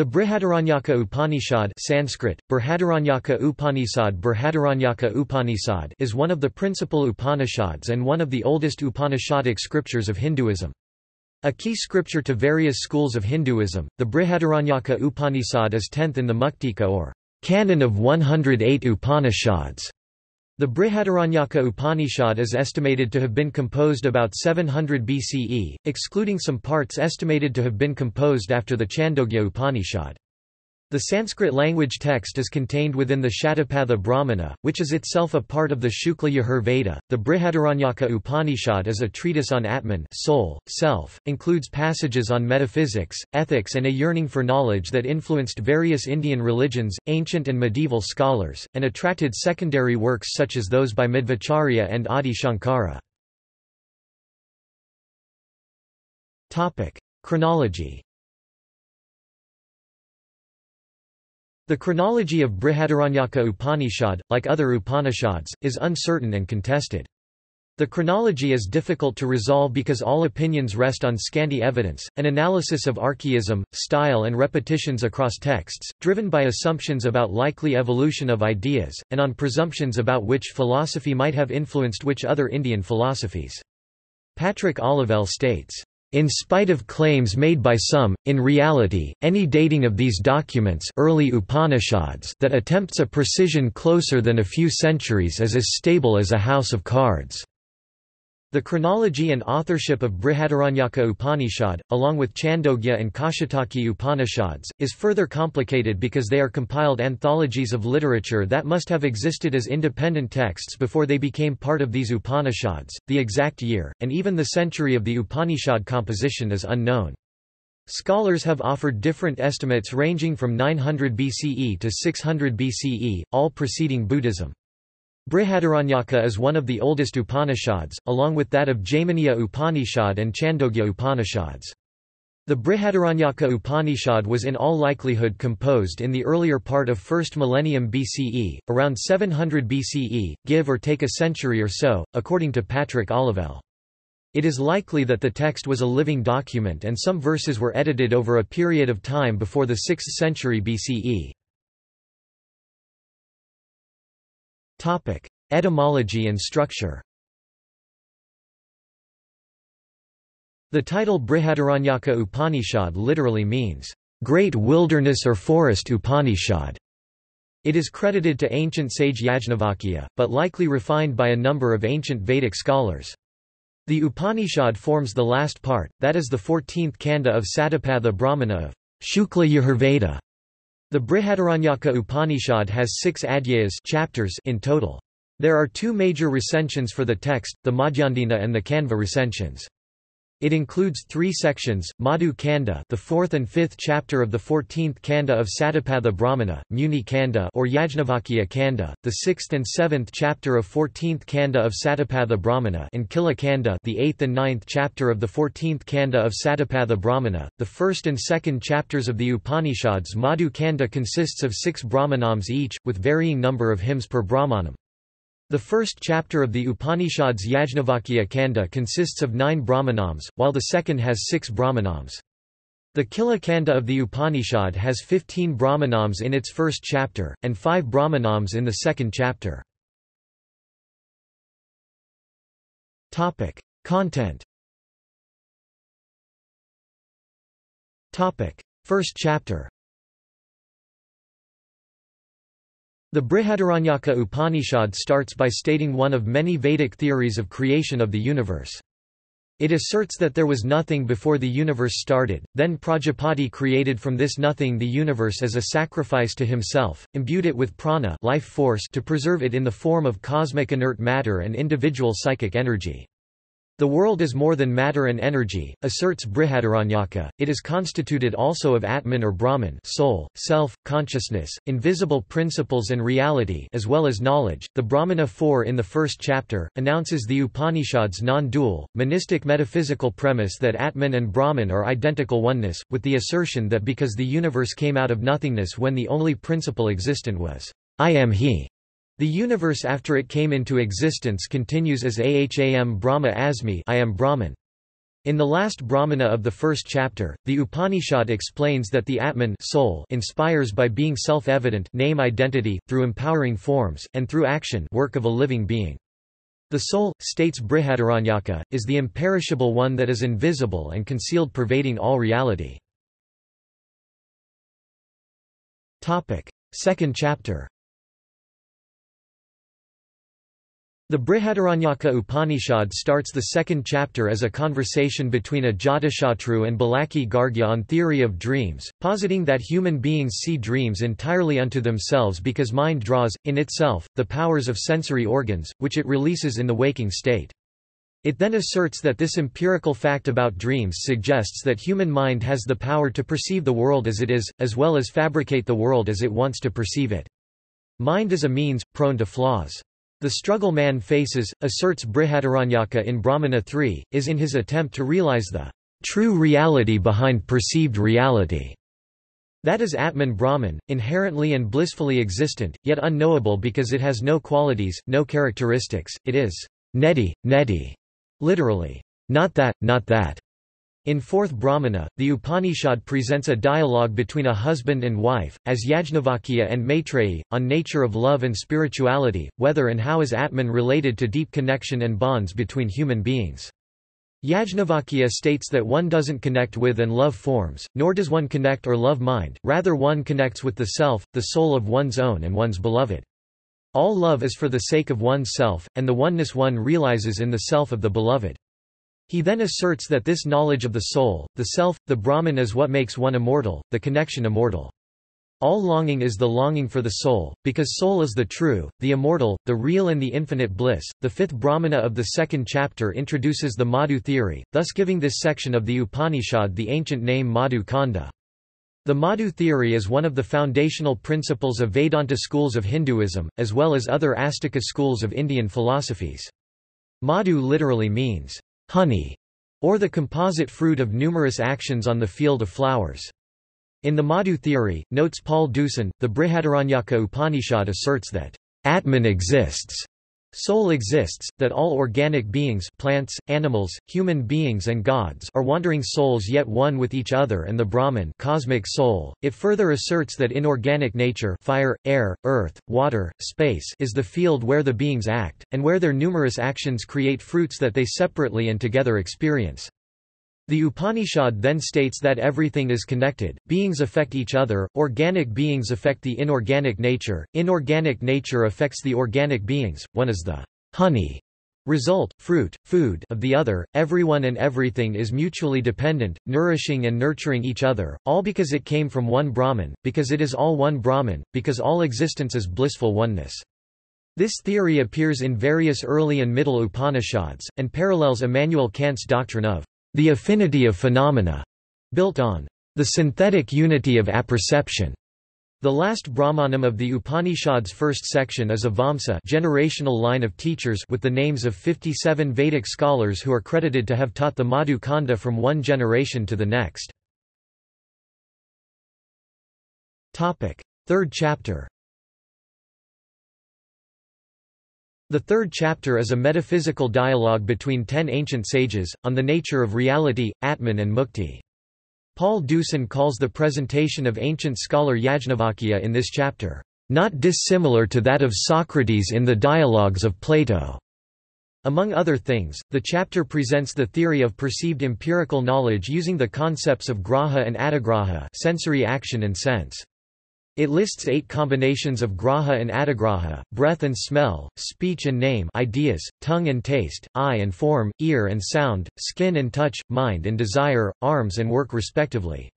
The Brihadaranyaka Upanishad Sanskrit, Brihadaranyaka Upanishad Brihadaranyaka Upanishad is one of the principal Upanishads and one of the oldest Upanishadic scriptures of Hinduism. A key scripture to various schools of Hinduism, the Brihadaranyaka Upanishad is tenth in the Muktika or canon of 108 Upanishads. The Brihadaranyaka Upanishad is estimated to have been composed about 700 BCE, excluding some parts estimated to have been composed after the Chandogya Upanishad. The Sanskrit language text is contained within the Shatapatha Brahmana, which is itself a part of the Shukla Yajur Veda. The Brihadaranyaka Upanishad is a treatise on Atman, soul, self, includes passages on metaphysics, ethics, and a yearning for knowledge that influenced various Indian religions, ancient and medieval scholars, and attracted secondary works such as those by Madhvacharya and Adi Shankara. Chronology The chronology of Brihadaranyaka Upanishad, like other Upanishads, is uncertain and contested. The chronology is difficult to resolve because all opinions rest on scanty evidence, an analysis of archaism, style and repetitions across texts, driven by assumptions about likely evolution of ideas, and on presumptions about which philosophy might have influenced which other Indian philosophies. Patrick Olivelle states, in spite of claims made by some, in reality, any dating of these documents early Upanishads that attempts a precision closer than a few centuries is as stable as a house of cards. The chronology and authorship of Brihadaranyaka Upanishad, along with Chandogya and Kaushitaki Upanishads, is further complicated because they are compiled anthologies of literature that must have existed as independent texts before they became part of these Upanishads. The exact year, and even the century of the Upanishad composition is unknown. Scholars have offered different estimates ranging from 900 BCE to 600 BCE, all preceding Buddhism. Brihadaranyaka is one of the oldest Upanishads, along with that of Jaiminiya Upanishad and Chandogya Upanishads. The Brihadaranyaka Upanishad was in all likelihood composed in the earlier part of 1st millennium BCE, around 700 BCE, give or take a century or so, according to Patrick Olivelle. It is likely that the text was a living document and some verses were edited over a period of time before the 6th century BCE. Topic: Etymology and structure. The title Brihadaranyaka Upanishad literally means great wilderness or forest Upanishad. It is credited to ancient sage Yajnavalkya, but likely refined by a number of ancient Vedic scholars. The Upanishad forms the last part, that is the 14th kanda of Satapatha Brahmana of Shukla Yajurveda. The Brihadaranyaka Upanishad has six adhyayas chapters in total. There are two major recensions for the text, the Madhyandina and the Kanva recensions. It includes three sections, Madhu Kanda the fourth and fifth chapter of the fourteenth Kanda of Satapatha Brahmana, Muni Kanda or Yajnavalkya Kanda, the sixth and seventh chapter of fourteenth Kanda of Satapatha Brahmana and Khila Kanda the eighth and ninth chapter of the fourteenth Kanda of Satapatha Brahmana. The first and second chapters of the Upanishads Madhu Kanda consists of six Brahmanams each, with varying number of hymns per Brahmanam. The first chapter of the Upanishads Yajnavalkya Kanda consists of nine Brahmanams, while the second has six Brahmanams. The Khila Kanda of the Upanishad has 15 Brahmanams in its first chapter, and five Brahmanams in the second chapter. Content First chapter The Brihadaranyaka Upanishad starts by stating one of many Vedic theories of creation of the universe. It asserts that there was nothing before the universe started, then Prajapati created from this nothing the universe as a sacrifice to himself, imbued it with prana life force to preserve it in the form of cosmic inert matter and individual psychic energy. The world is more than matter and energy, asserts Brihadaranyaka, it is constituted also of Atman or Brahman soul, self, consciousness, invisible principles and reality as well as knowledge. The Brahmana 4 in the first chapter, announces the Upanishad's non-dual, monistic metaphysical premise that Atman and Brahman are identical oneness, with the assertion that because the universe came out of nothingness when the only principle existent was, I am He, the universe after it came into existence continues as Aham Brahma Asmi I am Brahman. In the last Brahmana of the first chapter, the Upanishad explains that the Atman soul inspires by being self-evident name identity, through empowering forms, and through action work of a living being. The soul, states Brihadaranyaka, is the imperishable one that is invisible and concealed pervading all reality. Second chapter The Brihadaranyaka Upanishad starts the second chapter as a conversation between Ajatashatru and Balaki Gargya on theory of dreams, positing that human beings see dreams entirely unto themselves because mind draws, in itself, the powers of sensory organs, which it releases in the waking state. It then asserts that this empirical fact about dreams suggests that human mind has the power to perceive the world as it is, as well as fabricate the world as it wants to perceive it. Mind is a means, prone to flaws. The struggle man faces, asserts Brihadaranyaka in Brahmana 3, is in his attempt to realize the true reality behind perceived reality. That is Atman Brahman, inherently and blissfully existent, yet unknowable because it has no qualities, no characteristics, it is neti, neti, literally, not that, not that. In fourth Brahmana, the Upanishad presents a dialogue between a husband and wife, as Yajnavalkya and Maitreyi, on nature of love and spirituality, whether and how is Atman related to deep connection and bonds between human beings. Yajnavalkya states that one doesn't connect with and love forms, nor does one connect or love mind, rather one connects with the self, the soul of one's own and one's beloved. All love is for the sake of one's self, and the oneness one realizes in the self of the beloved. He then asserts that this knowledge of the soul, the self, the Brahman is what makes one immortal, the connection immortal. All longing is the longing for the soul, because soul is the true, the immortal, the real and the infinite bliss. The fifth Brahmana of the second chapter introduces the Madhu theory, thus giving this section of the Upanishad the ancient name Madhu Kanda. The Madhu theory is one of the foundational principles of Vedanta schools of Hinduism, as well as other Astika schools of Indian philosophies. Madhu literally means honey, or the composite fruit of numerous actions on the field of flowers. In the Madhu theory, notes Paul Deussen, the Brihadaranyaka Upanishad asserts that Atman exists Soul exists, that all organic beings plants, animals, human beings and gods are wandering souls yet one with each other and the Brahman cosmic soul. It further asserts that inorganic nature fire, air, earth, water, space is the field where the beings act, and where their numerous actions create fruits that they separately and together experience. The Upanishad then states that everything is connected, beings affect each other, organic beings affect the inorganic nature, inorganic nature affects the organic beings, one is the honey result, fruit, food of the other, everyone and everything is mutually dependent, nourishing and nurturing each other, all because it came from one Brahman, because it is all one Brahman, because all existence is blissful oneness. This theory appears in various early and middle Upanishads, and parallels Immanuel Kant's doctrine of the affinity of phenomena, built on the synthetic unity of apperception. The last Brahmanam of the Upanishad's first section is a Vamsa generational line of teachers with the names of 57 Vedic scholars who are credited to have taught the Madhu Kanda from one generation to the next. Third chapter The third chapter is a metaphysical dialogue between ten ancient sages, on the nature of reality, Atman and Mukti. Paul Deussen calls the presentation of ancient scholar Yajnavalkya in this chapter, "...not dissimilar to that of Socrates in the dialogues of Plato." Among other things, the chapter presents the theory of perceived empirical knowledge using the concepts of graha and atigraha sensory action and sense. It lists eight combinations of graha and atigraha, breath and smell, speech and name ideas, tongue and taste, eye and form, ear and sound, skin and touch, mind and desire, arms and work respectively.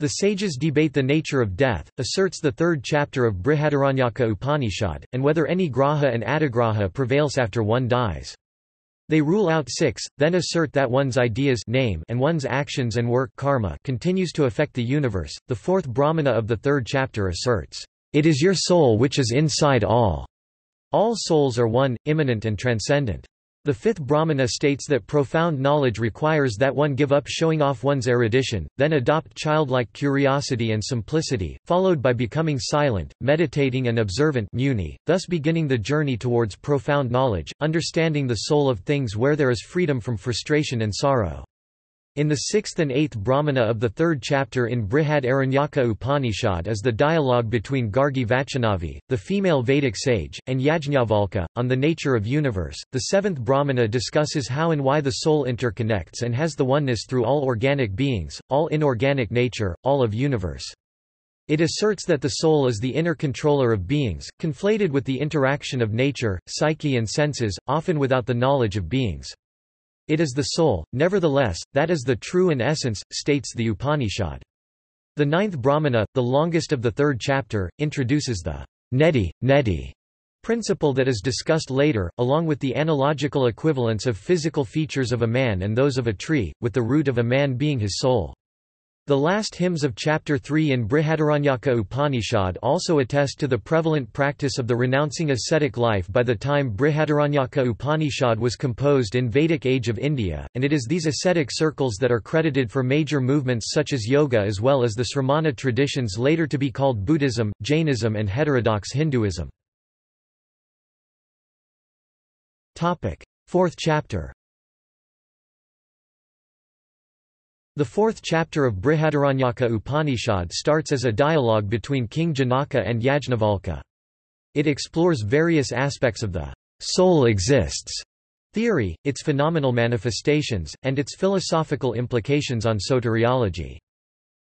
The sages debate the nature of death, asserts the third chapter of Brihadaranyaka Upanishad, and whether any graha and atigraha prevails after one dies. They rule out six, then assert that one's ideas name and one's actions and work karma continues to affect the universe. The fourth Brahmana of the third chapter asserts, "It is your soul which is inside all. All souls are one, immanent and transcendent." The fifth Brahmana states that profound knowledge requires that one give up showing off one's erudition, then adopt childlike curiosity and simplicity, followed by becoming silent, meditating and observant muni, thus beginning the journey towards profound knowledge, understanding the soul of things where there is freedom from frustration and sorrow. In the sixth and eighth Brahmana of the third chapter in Brihad Aranyaka Upanishad is the dialogue between Gargi Vachaknavi, the female Vedic sage, and Yajnavalkya, on the nature of universe. The seventh Brahmana discusses how and why the soul interconnects and has the oneness through all organic beings, all inorganic nature, all of universe. It asserts that the soul is the inner controller of beings, conflated with the interaction of nature, psyche and senses, often without the knowledge of beings. It is the soul, nevertheless, that is the true in essence, states the Upanishad. The ninth Brahmana, the longest of the third chapter, introduces the neti, neti principle that is discussed later, along with the analogical equivalence of physical features of a man and those of a tree, with the root of a man being his soul. The last hymns of Chapter 3 in Brihadaranyaka Upanishad also attest to the prevalent practice of the renouncing ascetic life by the time Brihadaranyaka Upanishad was composed in Vedic age of India, and it is these ascetic circles that are credited for major movements such as yoga as well as the Sramana traditions later to be called Buddhism, Jainism and heterodox Hinduism. Fourth chapter The fourth chapter of Brihadaranyaka Upanishad starts as a dialogue between King Janaka and Yajnavalkya. It explores various aspects of the soul exists theory, its phenomenal manifestations, and its philosophical implications on soteriology.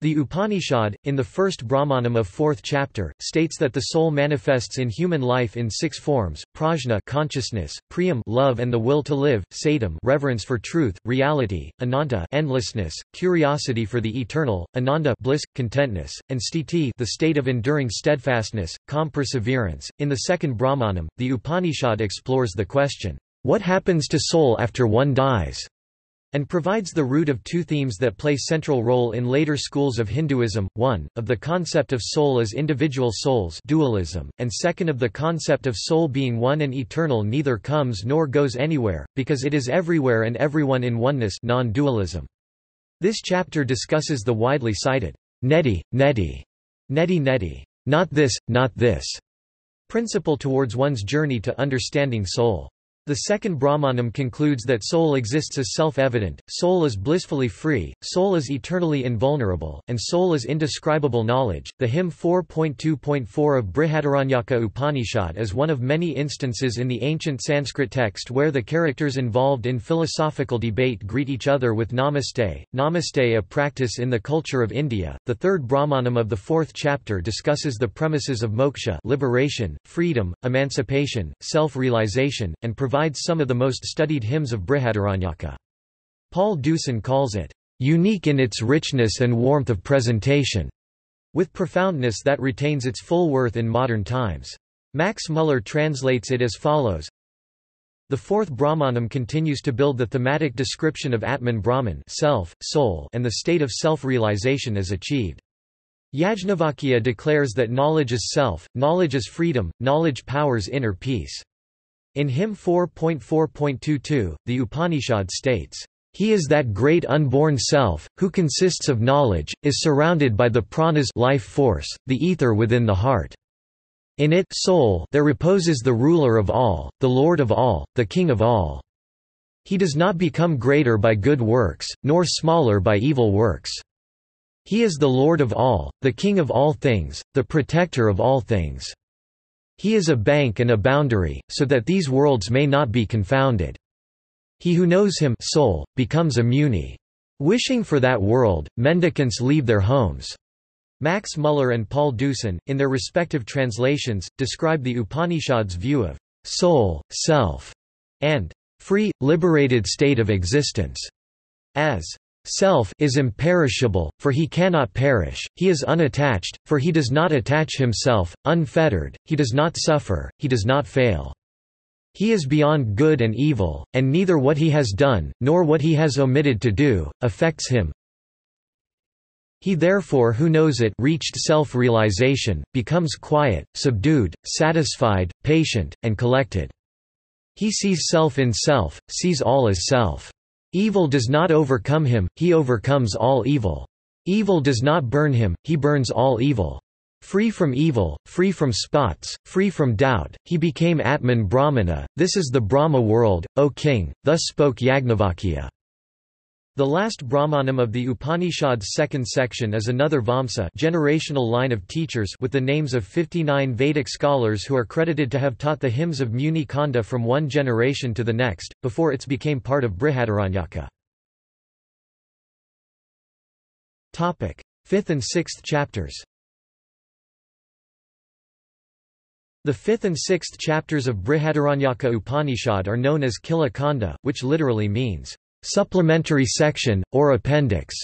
The Upanishad, in the first Brahmanam of fourth chapter, states that the soul manifests in human life in six forms: prajna, consciousness; priyam, love and the will to live; satam, reverence for truth, reality; ananta, endlessness, curiosity for the eternal; ananda, bliss, contentness; and sthiti, the state of enduring steadfastness, calm perseverance. In the second Brahmanam, the Upanishad explores the question, "What happens to soul after one dies?" And provides the root of two themes that play central role in later schools of Hinduism, one, of the concept of soul as individual souls dualism, and second of the concept of soul being one and eternal neither comes nor goes anywhere, because it is everywhere and everyone in oneness non-dualism. This chapter discusses the widely cited neti, neti, neti neti, not this, not this, principle towards one's journey to understanding soul. The second Brahmanam concludes that soul exists as self-evident, soul is blissfully free, soul is eternally invulnerable, and soul is indescribable knowledge. The hymn 4.2.4 of Brihadaranyaka Upanishad is one of many instances in the ancient Sanskrit text where the characters involved in philosophical debate greet each other with namaste. Namaste, a practice in the culture of India. The third Brahmanam of the fourth chapter discusses the premises of moksha, liberation, freedom, emancipation, self-realization, and provides some of the most studied hymns of Brihadaranyaka. Paul Deussen calls it, "...unique in its richness and warmth of presentation", with profoundness that retains its full worth in modern times. Max Muller translates it as follows, the fourth Brahmanam continues to build the thematic description of Atman Brahman self, soul, and the state of self-realization as achieved. Yajnavalkya declares that knowledge is self, knowledge is freedom, knowledge powers inner peace. In hymn 4.4.22, the Upanishad states, he is that great unborn self, who consists of knowledge, is surrounded by the pranas life force, the ether within the heart. In it soul there reposes the ruler of all, the lord of all, the king of all. He does not become greater by good works, nor smaller by evil works. He is the lord of all, the king of all things, the protector of all things. He is a bank and a boundary, so that these worlds may not be confounded. He who knows him soul, becomes a muni. Wishing for that world, mendicants leave their homes. Max Muller and Paul Deussen, in their respective translations, describe the Upanishad's view of soul, self, and free, liberated state of existence as Self is imperishable, for he cannot perish, he is unattached, for he does not attach himself, unfettered, he does not suffer, he does not fail. He is beyond good and evil, and neither what he has done, nor what he has omitted to do, affects him. He therefore who knows it reached self-realization, becomes quiet, subdued, satisfied, patient, and collected. He sees self in self, sees all as self. Evil does not overcome him, he overcomes all evil. Evil does not burn him, he burns all evil. Free from evil, free from spots, free from doubt, he became Atman Brahmana, this is the Brahma world, O king, thus spoke Yajnavalkya. The last Brahmanam of the Upanishad's second section is another Vamsa generational line of teachers with the names of 59 Vedic scholars who are credited to have taught the hymns of Muni Kanda from one generation to the next, before it became part of Brihadaranyaka. Fifth and sixth chapters The fifth and sixth chapters of Brihadaranyaka Upanishad are known as Khila Kanda, which literally means supplementary section, or appendix.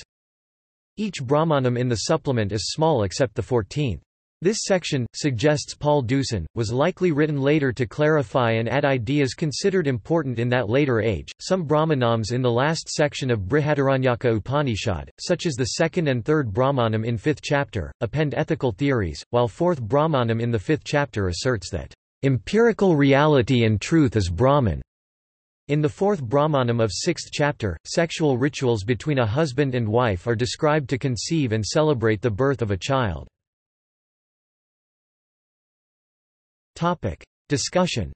Each Brahmanam in the supplement is small except the fourteenth. This section, suggests Paul Deussen, was likely written later to clarify and add ideas considered important in that later age. Some Brahmanams in the last section of Brihadaranyaka Upanishad, such as the second and third Brahmanam in fifth chapter, append ethical theories, while fourth Brahmanam in the fifth chapter asserts that empirical reality and truth is Brahman. In the fourth Brahmanam of sixth chapter, sexual rituals between a husband and wife are described to conceive and celebrate the birth of a child. Discussion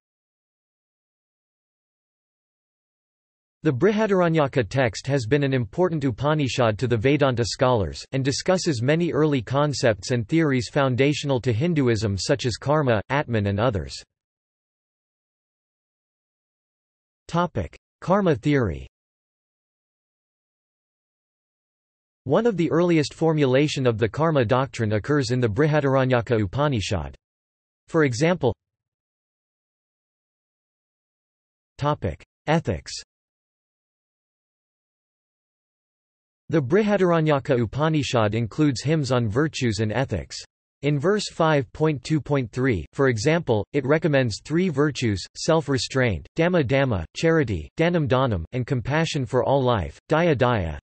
The Brihadaranyaka text has been an important Upanishad to the Vedanta scholars, and discusses many early concepts and theories foundational to Hinduism such as karma, Atman and others. Karma theory One of the earliest formulation of the karma doctrine occurs in the Brihadaranyaka Upanishad. For example Ethics The Brihadaranyaka Upanishad includes hymns on virtues and ethics. In verse 5.2.3, for example, it recommends three virtues, self-restraint, dhamma dhamma, charity, dhanam dhanam, and compassion for all life, daya daya.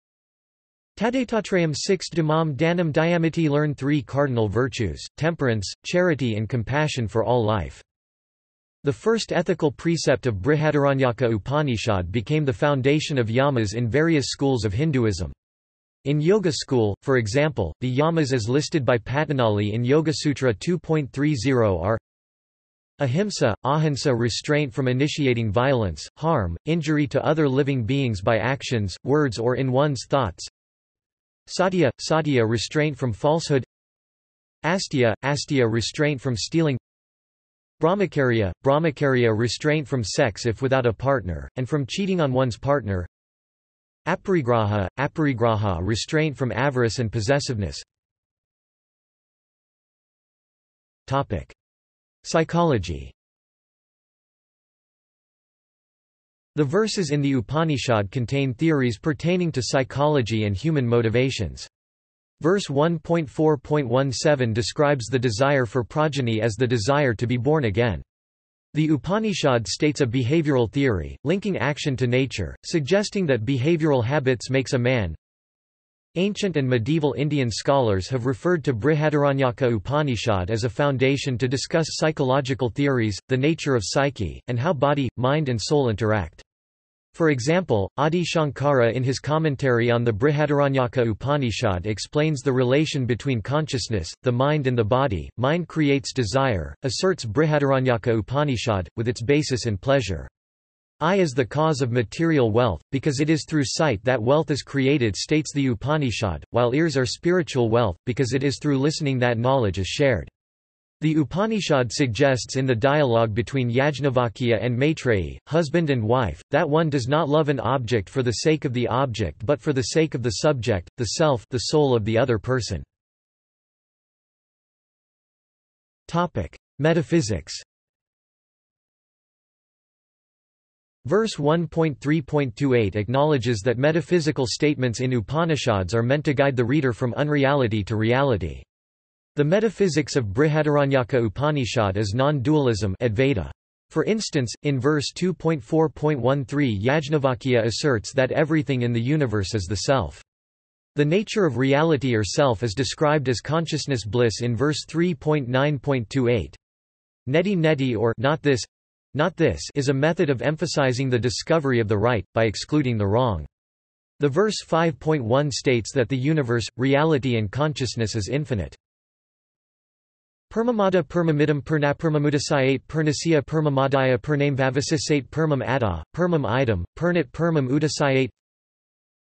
Tadetatrayam 6 dhamam dhanam dhyamiti learn three cardinal virtues, temperance, charity and compassion for all life. The first ethical precept of Brihadaranyaka Upanishad became the foundation of yamas in various schools of Hinduism. In Yoga school, for example, the yamas as listed by Patanjali in Yoga-sutra 2.30 are Ahimsa, ahimsa restraint from initiating violence, harm, injury to other living beings by actions, words or in one's thoughts. Satya, satya restraint from falsehood. Astya, astya restraint from stealing. Brahmacharya, brahmacharya restraint from sex if without a partner, and from cheating on one's partner Aparigraha, aparigraha restraint from avarice and possessiveness Topic. Psychology The verses in the Upanishad contain theories pertaining to psychology and human motivations. Verse 1.4.17 describes the desire for progeny as the desire to be born again. The Upanishad states a behavioral theory, linking action to nature, suggesting that behavioral habits makes a man. Ancient and medieval Indian scholars have referred to Brihadaranyaka Upanishad as a foundation to discuss psychological theories, the nature of psyche, and how body, mind and soul interact. For example, Adi Shankara in his commentary on the Brihadaranyaka Upanishad explains the relation between consciousness, the mind and the body. Mind creates desire, asserts Brihadaranyaka Upanishad, with its basis in pleasure. Eye is the cause of material wealth, because it is through sight that wealth is created states the Upanishad, while ears are spiritual wealth, because it is through listening that knowledge is shared. The Upanishad suggests in the dialogue between Yajnavalkya and Maitreyi, husband and wife, that one does not love an object for the sake of the object but for the sake of the subject, the self the soul of the other person. Metaphysics Verse 1.3.28 acknowledges that metaphysical statements in Upanishads are meant to guide the reader from unreality to reality. The metaphysics of Brihadaranyaka Upanishad is non-dualism Advaita. For instance, in verse 2.4.13 Yajnavalkya asserts that everything in the universe is the self. The nature of reality or self is described as consciousness bliss in verse 3.9.28. Neti neti or not this, not this is a method of emphasizing the discovery of the right, by excluding the wrong. The verse 5.1 states that the universe, reality and consciousness is infinite. Permamada permamidam pernapermamudasayate pernasya permamadaya pername vavasisate permam ada, permam idam, pernit permam udasayate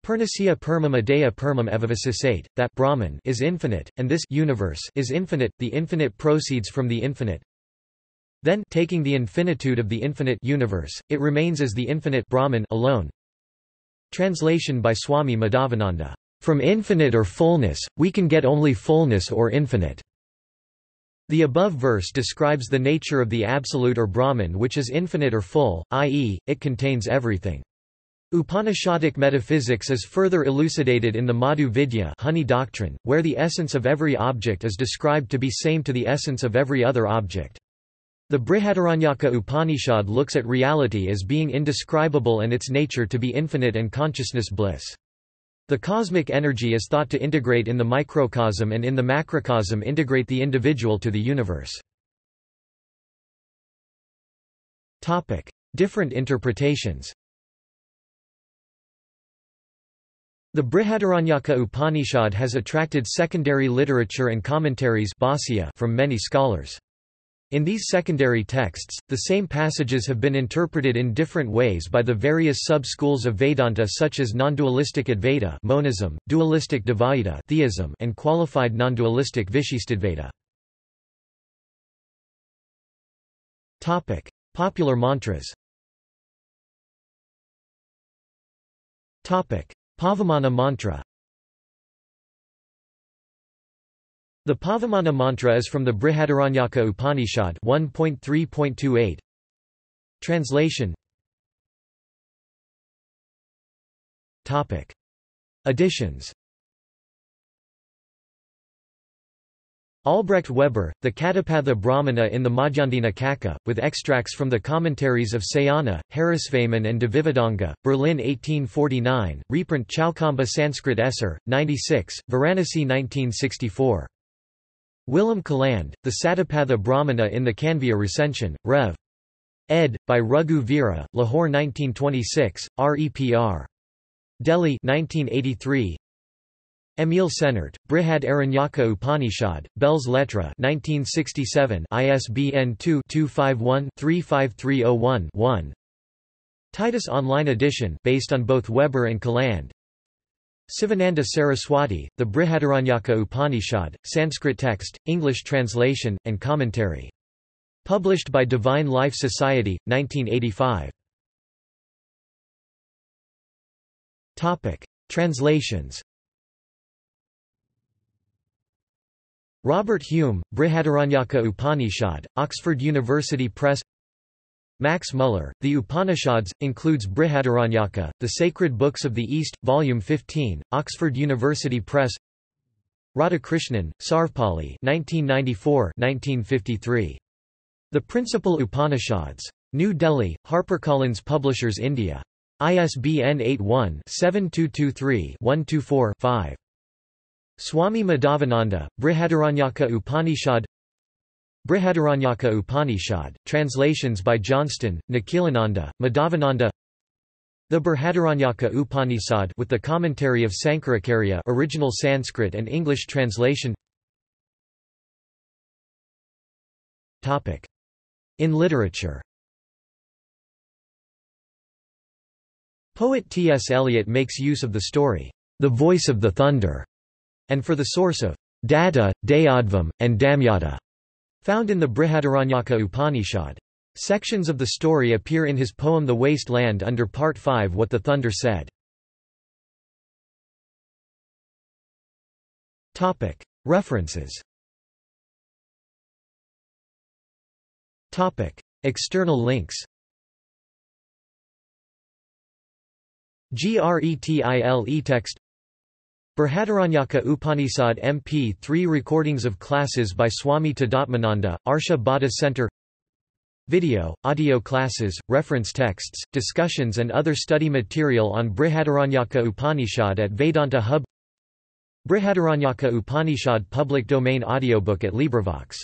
Purnasya permum adaya permum evavasisate, that Brahman is infinite, and this universe is infinite, the infinite proceeds from the infinite. Then, taking the infinitude of the infinite universe, it remains as the infinite Brahman alone. Translation by Swami Madhavananda. From infinite or fullness, we can get only fullness or infinite. The above verse describes the nature of the Absolute or Brahman which is infinite or full, i.e., it contains everything. Upanishadic metaphysics is further elucidated in the Madhu Vidya honey doctrine, where the essence of every object is described to be same to the essence of every other object. The Brihadaranyaka Upanishad looks at reality as being indescribable and its nature to be infinite and consciousness bliss. The cosmic energy is thought to integrate in the microcosm and in the macrocosm integrate the individual to the universe. Different interpretations The Brihadaranyaka Upanishad has attracted secondary literature and commentaries from many scholars. In these secondary texts, the same passages have been interpreted in different ways by the various sub-schools of Vedanta such as non-dualistic Advaita monism, dualistic Dvaita theism, and qualified non-dualistic Vishishtadvaita. Popular mantras Pavamana mantra The Pavamana mantra is from the Brihadaranyaka Upanishad 1.3.28. Translation Topic. Additions Albrecht Weber, the Katapatha Brahmana in the Madhyandina Kaka, with extracts from the commentaries of Sayana, Harisvaman and Devivadanga, Berlin 1849, reprint Chaukamba Sanskrit Esser, 96, Varanasi 1964. Willem Caland, the Satapatha Brahmana in the Kanvya recension, Rev. ed. by Raghu Veera, Lahore 1926, REPR. Delhi 1983, Emil Senart, Brihad Aranyaka Upanishad, Belles Lettres 1967 ISBN 2-251-35301-1 Titus Online Edition based on both Weber and Caland Sivananda Saraswati, The Brihadaranyaka Upanishad, Sanskrit text, English translation, and commentary. Published by Divine Life Society, 1985. Translations Robert Hume, Brihadaranyaka Upanishad, Oxford University Press Max Muller, The Upanishads, includes Brihadaranyaka, The Sacred Books of the East, Volume 15, Oxford University Press Radhakrishnan, Sarvepalli 1994-1953. The Principal Upanishads. New Delhi, HarperCollins Publishers India. ISBN 81-7223-124-5. Swami Madhavananda, Brihadaranyaka Upanishad Brihadaranyaka Upanishad, translations by Johnston, Nikhilananda, Madhavananda. The Brihadaranyaka Upanishad with the commentary of Sankaracharya original Sanskrit and English translation. In literature. Poet T. S. Eliot makes use of the story, The Voice of the Thunder, and for the source of Dada, Dayadvam, and Damyata, found in the Brihadaranyaka Upanishad. Sections of the story appear in his poem The Waste Land under Part 5 What the Thunder Said. References External links GRETILE text Brihadaranyaka Upanishad MP3 recordings of classes by Swami Tadatmananda, Arsha Bodha Center. Video, audio classes, reference texts, discussions and other study material on Brihadaranyaka Upanishad at Vedanta Hub. Brihadaranyaka Upanishad public domain audiobook at LibriVox